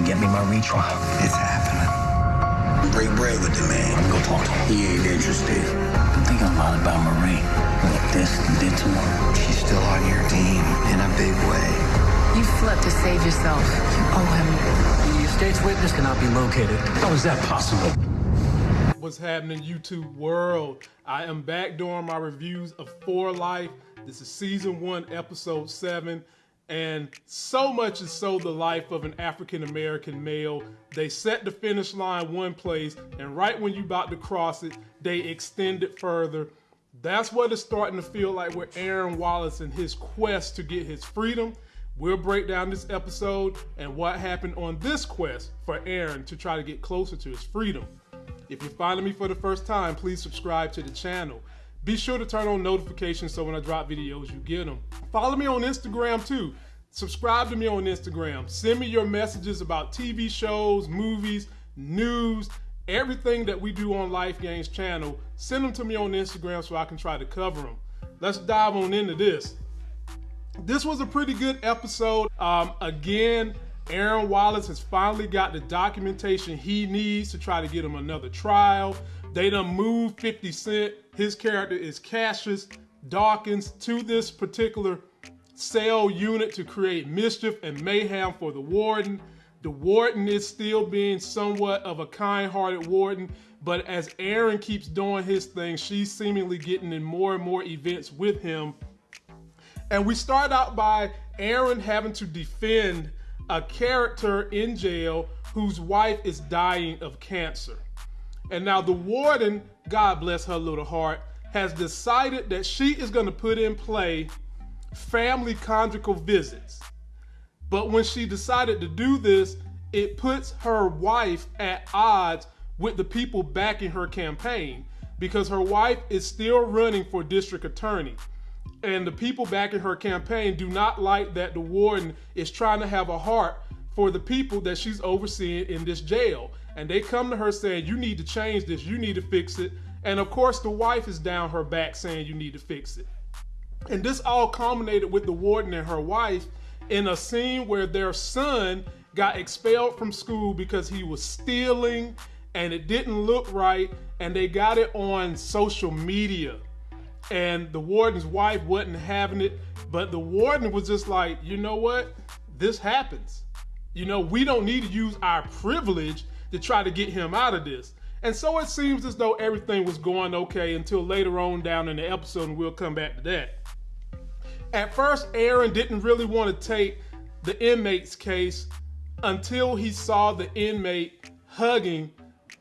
and get me my retrial. It's happening. Break bread with the man. I'm gonna talk to him. He ain't interested. I'm thinking a lot about Marie. What this did to her. She's still on your team in a big way. You slept to save yourself. You owe him. The estate's witness cannot be located. How is that possible? What's happening, YouTube world? I am back doing my reviews of For Life. This is season one, episode seven. And so much is so the life of an African American male. They set the finish line one place, and right when you about to cross it, they extend it further. That's what it's starting to feel like with Aaron Wallace and his quest to get his freedom. We'll break down this episode and what happened on this quest for Aaron to try to get closer to his freedom. If you're finding me for the first time, please subscribe to the channel. Be sure to turn on notifications so when I drop videos, you get them. Follow me on Instagram too. Subscribe to me on Instagram. Send me your messages about TV shows, movies, news, everything that we do on Life Games channel. Send them to me on Instagram so I can try to cover them. Let's dive on into this. This was a pretty good episode. Um, again, Aaron Wallace has finally got the documentation he needs to try to get him another trial. They done moved 50 Cent. His character is Cassius Dawkins to this particular cell unit to create mischief and mayhem for the warden. The warden is still being somewhat of a kind-hearted warden, but as Aaron keeps doing his thing, she's seemingly getting in more and more events with him. And we start out by Aaron having to defend a character in jail whose wife is dying of cancer. And now the warden, God bless her little heart, has decided that she is going to put in play family conjugal visits. But when she decided to do this, it puts her wife at odds with the people backing her campaign because her wife is still running for district attorney. And the people backing her campaign do not like that the warden is trying to have a heart for the people that she's overseeing in this jail. And they come to her saying, You need to change this, you need to fix it. And of course, the wife is down her back saying, You need to fix it. And this all culminated with the warden and her wife in a scene where their son got expelled from school because he was stealing and it didn't look right. And they got it on social media. And the warden's wife wasn't having it. But the warden was just like, you know what? This happens. You know, we don't need to use our privilege to try to get him out of this. And so it seems as though everything was going okay until later on down in the episode, and we'll come back to that. At first, Aaron didn't really want to take the inmate's case until he saw the inmate hugging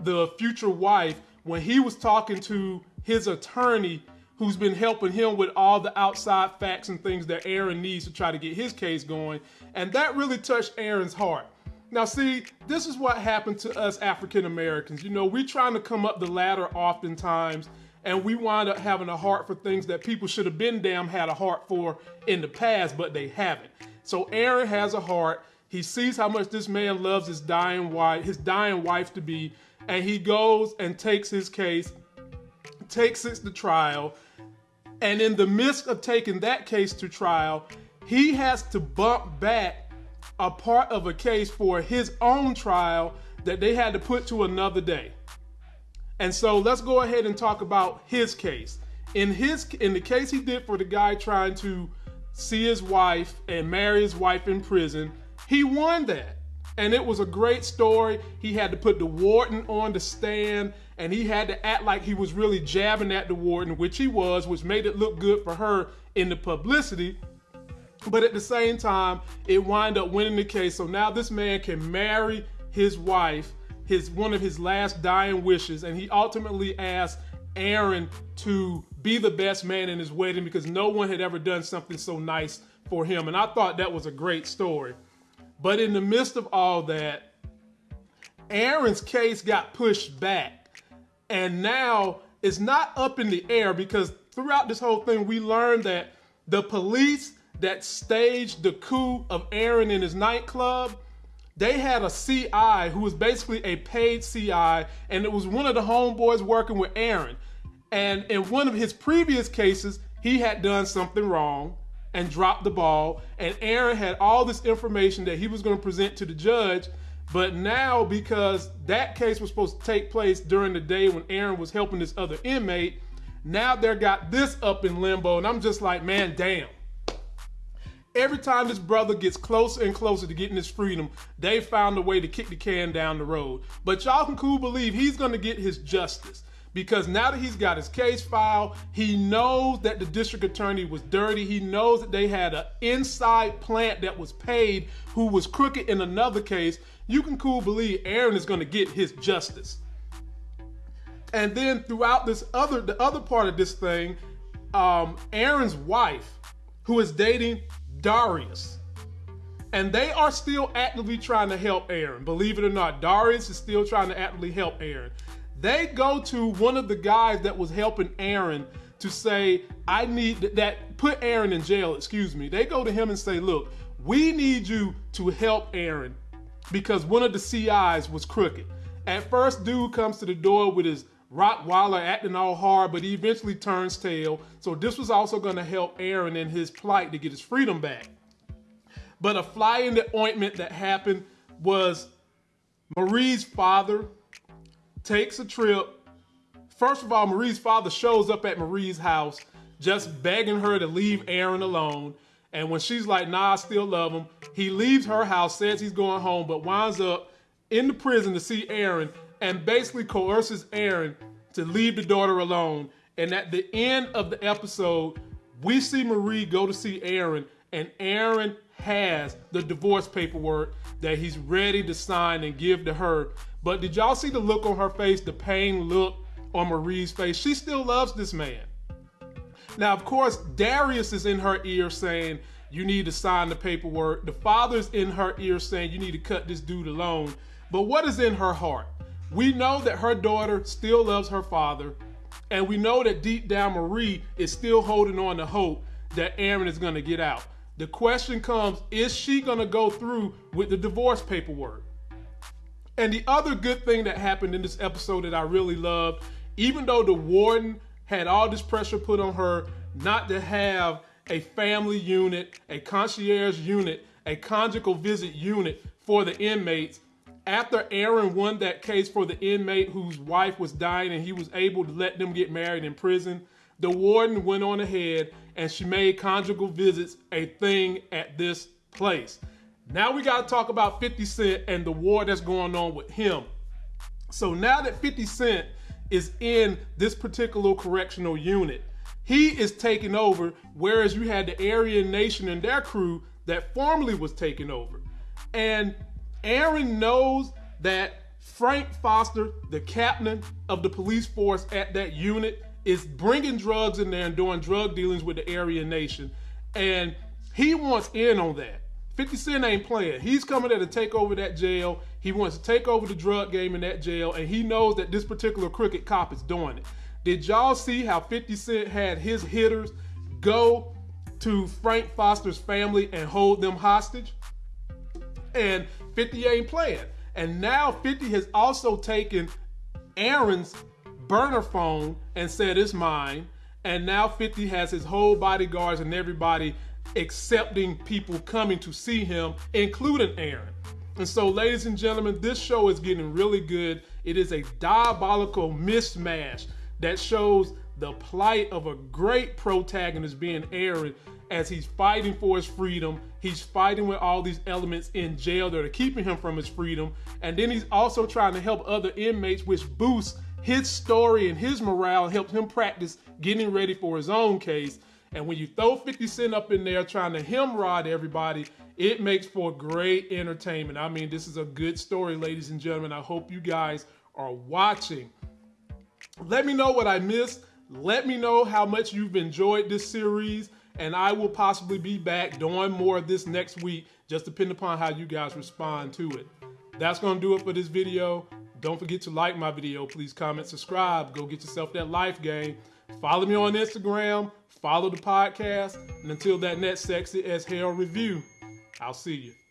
the future wife when he was talking to his attorney who's been helping him with all the outside facts and things that Aaron needs to try to get his case going. And that really touched Aaron's heart. Now, see, this is what happened to us African Americans. You know, we're trying to come up the ladder oftentimes and we wind up having a heart for things that people should have been damn had a heart for in the past, but they haven't. So Aaron has a heart. He sees how much this man loves his dying wife, his dying wife to be, and he goes and takes his case, takes it to trial. And in the midst of taking that case to trial, he has to bump back a part of a case for his own trial that they had to put to another day. And so let's go ahead and talk about his case. In his in the case he did for the guy trying to see his wife and marry his wife in prison, he won that. And it was a great story. He had to put the warden on the stand and he had to act like he was really jabbing at the warden, which he was, which made it look good for her in the publicity. But at the same time, it wound up winning the case. So now this man can marry his wife his one of his last dying wishes, and he ultimately asked Aaron to be the best man in his wedding because no one had ever done something so nice for him. And I thought that was a great story. But in the midst of all that, Aaron's case got pushed back. And now it's not up in the air because throughout this whole thing, we learned that the police that staged the coup of Aaron in his nightclub they had a CI who was basically a paid CI, and it was one of the homeboys working with Aaron. And in one of his previous cases, he had done something wrong and dropped the ball. And Aaron had all this information that he was going to present to the judge But now, because that case was supposed to take place during the day when Aaron was helping this other inmate, now they're got this up in limbo, and I'm just like, man, damn. Every time this brother gets closer and closer to getting his freedom, they found a way to kick the can down the road. But y'all can cool believe he's gonna get his justice because now that he's got his case filed, he knows that the district attorney was dirty. He knows that they had an inside plant that was paid who was crooked in another case. You can cool believe Aaron is gonna get his justice. And then throughout this other, the other part of this thing, um, Aaron's wife, who is dating Darius. And they are still actively trying to help Aaron. Believe it or not, Darius is still trying to actively help Aaron. They go to one of the guys that was helping Aaron to say, I need that, put Aaron in jail, excuse me. They go to him and say, Look, we need you to help Aaron because one of the CIs was crooked. At first, dude comes to the door with his Rottweiler acting all hard, but he eventually turns tail. So this was also going to help Aaron in his plight to get his freedom back. But a fly in the ointment that happened was Marie's father takes a trip. First of all, Marie's father shows up at Marie's house just begging her to leave Aaron alone. And when she's like, nah, I still love him, he leaves her house, says he's going home, but winds up in the prison to see Aaron and basically coerces Aaron to leave the daughter alone. And at the end of the episode, we see Marie go to see Aaron, and Aaron has the divorce paperwork that he's ready to sign and give to her. But did y'all see the look on her face, the pain look on Marie's face? She still loves this man. Now, of course, Darius is in her ear saying, You need to sign the paperwork. The father's in her ear saying, You need to cut this dude alone. But what is in her heart? We know that her daughter still loves her father, and we know that deep down Marie is still holding on to hope that Aaron is going to get out. The question comes is she going to go through with the divorce paperwork? And the other good thing that happened in this episode that I really loved, even though the warden had all this pressure put on her not to have a family unit, a concierge unit, a conjugal visit unit for the inmates, after Aaron won that case for the inmate whose wife was dying and he was able to let them get married in prison, the warden went on ahead and she made conjugal visits a thing at this place. Now we got to talk about 50 Cent and the war that's going on with him. So now that 50 Cent is in this particular correctional unit, he is taking over, whereas you had the Aryan Nation and their crew that formerly was taking over. And Aaron knows that Frank Foster, the captain of the police force at that unit, is bringing drugs in there and doing drug dealings with the Aryan Nation. And he wants in on that. 50 Cent ain't playing. He's coming there to take over that jail. He wants to take over the drug game in that jail, and he knows that this particular crooked cop is doing it. Did y'all see how 50 Cent had his hitters go to Frank Foster's family and hold them hostage? And 50 ain't playing. And now 50 has also taken Aaron's burner phone and said it's mine. And now 50 has his whole bodyguards and everybody accepting people coming to see him, including Aaron. And so, ladies and gentlemen, this show is getting really good. It is a diabolical mismatch that shows the plight of a great protagonist being Aaron as he's fighting for his freedom. He's fighting with all these elements in jail that are keeping him from his freedom. And then he's also trying to help other inmates, which boosts his story and his morale, helps him practice getting ready for his own case. And when you throw 50 Cent up in there trying to hemrod everybody, it makes for great entertainment. I mean, this is a good story, ladies and gentlemen. I hope you guys are watching. Let me know what I missed. Let me know how much you've enjoyed this series and I will possibly be back doing more of this next week, just depending upon how you guys respond to it. That's going to do it for this video. Don't forget to like my video. Please comment, subscribe. Go get yourself that life game. Follow me on Instagram. Follow the podcast. And until that next sexy as hell review, I'll see you.